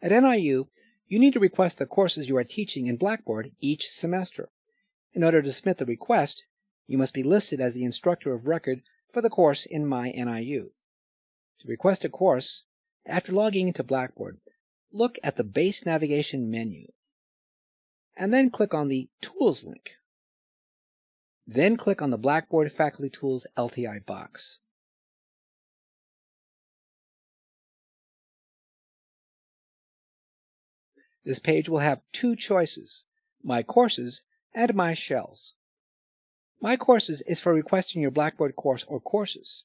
At NIU, you need to request the courses you are teaching in Blackboard each semester. In order to submit the request, you must be listed as the instructor of record for the course in My NIU. To request a course, after logging into Blackboard, look at the Base Navigation menu, and then click on the Tools link. Then click on the Blackboard Faculty Tools LTI box. This page will have two choices, My Courses and My Shells. My Courses is for requesting your Blackboard course or courses.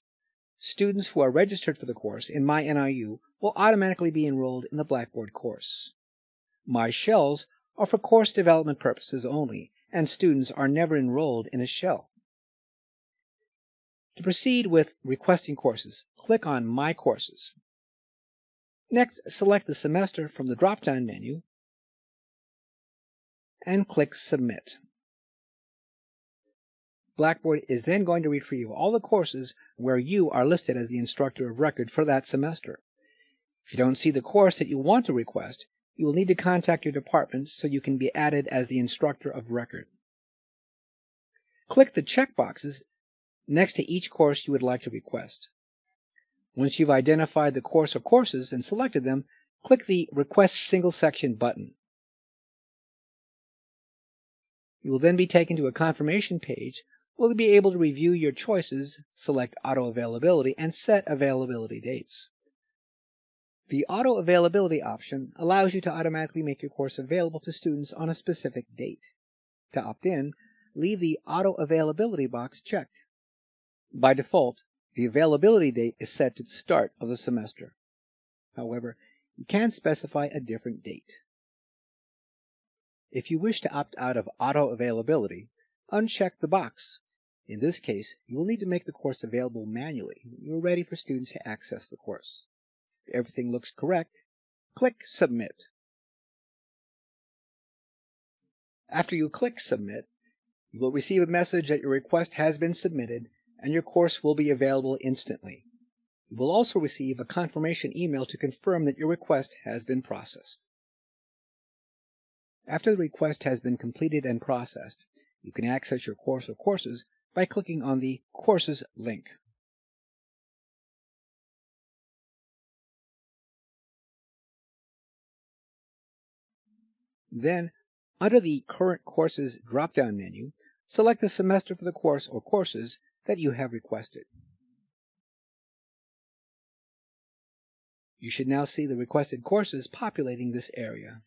Students who are registered for the course in My NIU will automatically be enrolled in the Blackboard course. My Shells are for course development purposes only, and students are never enrolled in a shell. To proceed with requesting courses, click on My Courses. Next, select the semester from the drop-down menu and click Submit. Blackboard is then going to retrieve all the courses where you are listed as the instructor of record for that semester. If you don't see the course that you want to request, you will need to contact your department so you can be added as the instructor of record. Click the checkboxes next to each course you would like to request. Once you've identified the course or courses and selected them, click the Request Single Section button. You will then be taken to a confirmation page where you'll be able to review your choices, select auto availability, and set availability dates. The auto availability option allows you to automatically make your course available to students on a specific date. To opt in, leave the auto availability box checked. By default, the availability date is set to the start of the semester. However, you can specify a different date. If you wish to opt out of auto availability, uncheck the box. In this case, you will need to make the course available manually when you are ready for students to access the course. If everything looks correct, click Submit. After you click Submit, you will receive a message that your request has been submitted and your course will be available instantly. You will also receive a confirmation email to confirm that your request has been processed. After the request has been completed and processed, you can access your course or courses by clicking on the Courses link. Then, under the Current Courses drop-down menu, select the semester for the course or courses that you have requested. You should now see the requested courses populating this area.